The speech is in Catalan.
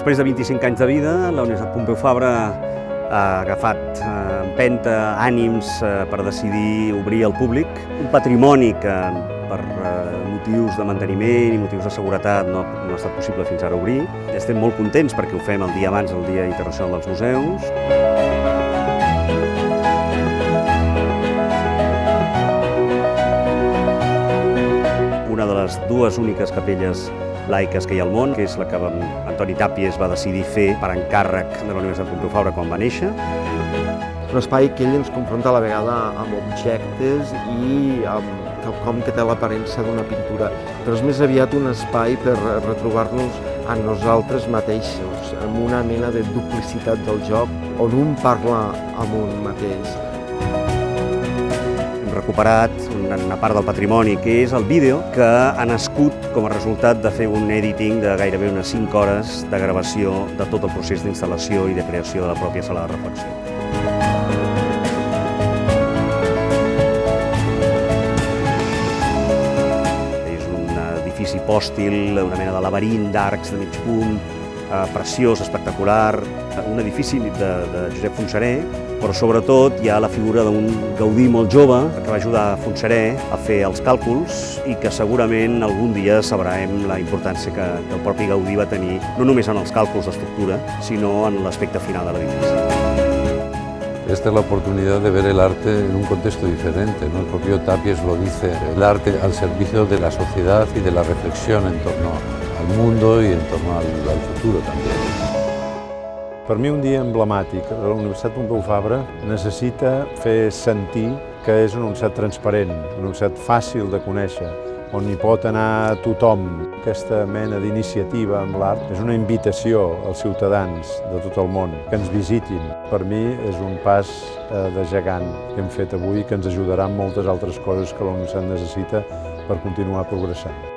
Després de 25 anys de vida, la Universitat Pompeu Fabra ha agafat eh, empenta, ànims eh, per decidir obrir al públic un patrimoni que per eh, motius de manteniment i motius de seguretat no, no ha estat possible fins ara obrir. Estem molt contents perquè ho fem el dia abans del Dia Internacional dels Museus. Una de les dues úniques capelles laiques que hi ha al món, que és la que Antoni Tàpies va decidir fer per encàrrec de la Universitat Pompeu Fabra quan va néixer. Un espai que ell ens confronta a la vegada amb objectes i amb quelcom que té l'aparença d'una pintura, però és més aviat un espai per retrobar-nos a nosaltres mateixos, amb una mena de duplicitat del joc, on un parla amb un mateix. Recuperat una part del patrimoni, que és el vídeo, que ha nascut com a resultat de fer un editing de gairebé unes 5 hores de gravació de tot el procés d'instal·lació i de creació de la pròpia sala de reflexió. És un edifici pòstil, una mena de laberint d'arcs de mig punt, eh, preciós, espectacular, un edifici de, de Josep Fonseré, però sobretot hi ha la figura d'un Gaudí molt jove que va ajudar Fonseré a fer els càlculs i que segurament algun dia sabrem la importància que, que el propi Gaudí va tenir, no només en els càlculs d'estructura, sinó en l'aspecte final de l'edifici. Esta es la oportunidad de ver el arte en un contexto diferente. ¿no? El propio Tapies lo dice, el arte al servicio de la sociedad y de la reflexión en torno al mundo y en torno al, al futuro también. Per mi un dia emblemàtic. La Universitat Pompeu Fabra necessita fer sentir que és una universitat transparent, una universitat fàcil de conèixer, on hi pot anar tothom. Aquesta mena d'iniciativa amb l'art és una invitació als ciutadans de tot el món que ens visitin. Per mi és un pas eh, de gegant que hem fet avui que ens ajudarà en moltes altres coses que universitat necessita per continuar progressant.